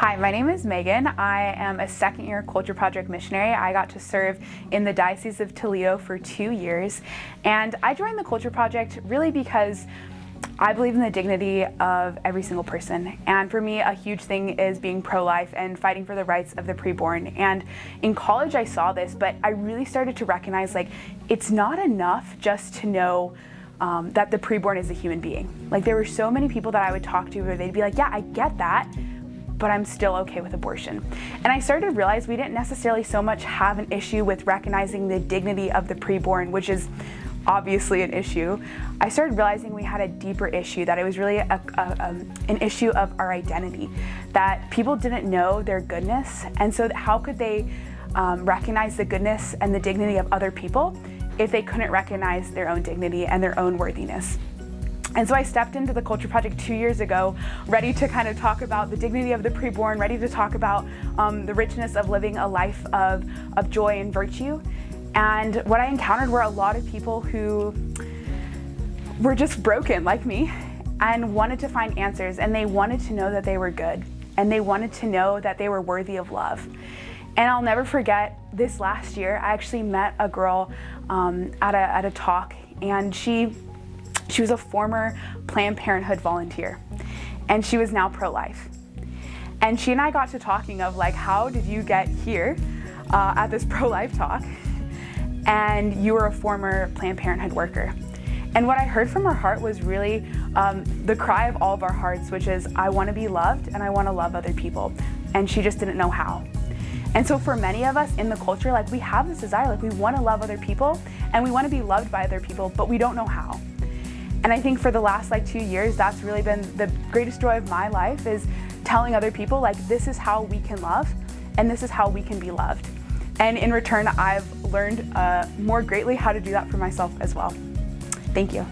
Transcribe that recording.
Hi, my name is Megan. I am a second year Culture Project missionary. I got to serve in the Diocese of Toledo for two years. And I joined the Culture Project really because I believe in the dignity of every single person. And for me, a huge thing is being pro-life and fighting for the rights of the preborn. And in college, I saw this, but I really started to recognize like, it's not enough just to know um, that the preborn is a human being. Like there were so many people that I would talk to where they'd be like, yeah, I get that, but I'm still okay with abortion. And I started to realize we didn't necessarily so much have an issue with recognizing the dignity of the preborn, which is obviously an issue. I started realizing we had a deeper issue, that it was really a, a, an issue of our identity, that people didn't know their goodness, and so how could they um, recognize the goodness and the dignity of other people if they couldn't recognize their own dignity and their own worthiness? And so I stepped into the Culture Project two years ago, ready to kind of talk about the dignity of the preborn, ready to talk about um, the richness of living a life of, of joy and virtue. And what I encountered were a lot of people who were just broken like me and wanted to find answers and they wanted to know that they were good and they wanted to know that they were worthy of love. And I'll never forget this last year, I actually met a girl um, at, a, at a talk and she she was a former Planned Parenthood volunteer and she was now pro-life. And she and I got to talking of like, how did you get here uh, at this pro-life talk? And you were a former Planned Parenthood worker. And what I heard from her heart was really um, the cry of all of our hearts, which is, I want to be loved and I want to love other people. And she just didn't know how. And so for many of us in the culture, like we have this desire, like we want to love other people and we want to be loved by other people, but we don't know how. And I think for the last like two years, that's really been the greatest joy of my life is telling other people like this is how we can love and this is how we can be loved. And in return, I've learned uh, more greatly how to do that for myself as well. Thank you.